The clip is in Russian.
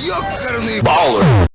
Ёкарный баллы!